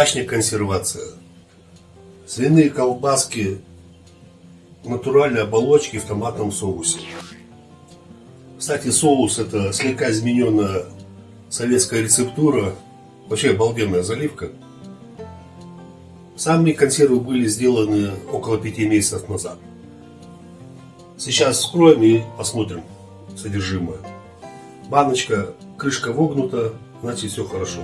Домашняя консервация. Свиные колбаски натуральной оболочки в томатном соусе. Кстати, соус это слегка измененная советская рецептура. Вообще обалденная заливка. Сами консервы были сделаны около пяти месяцев назад. Сейчас вскроем и посмотрим содержимое. Баночка, крышка вогнута, значит все хорошо.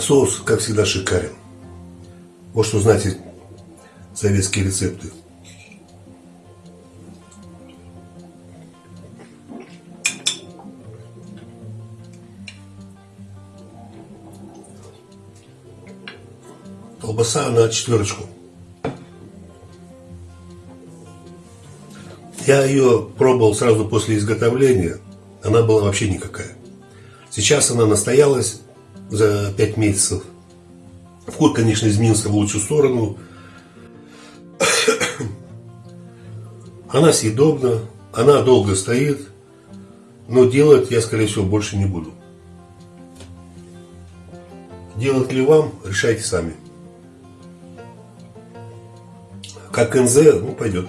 Соус, как всегда, шикарен. Вот что знаете советские рецепты. Колбаса на четверочку. Я ее пробовал сразу после изготовления. Она была вообще никакая. Сейчас она настоялась за 5 месяцев. Вкус, конечно, изменился в лучшую сторону. Она съедобна, она долго стоит, но делать я, скорее всего, больше не буду. Делать ли вам, решайте сами. Как НЗ, ну, пойдет.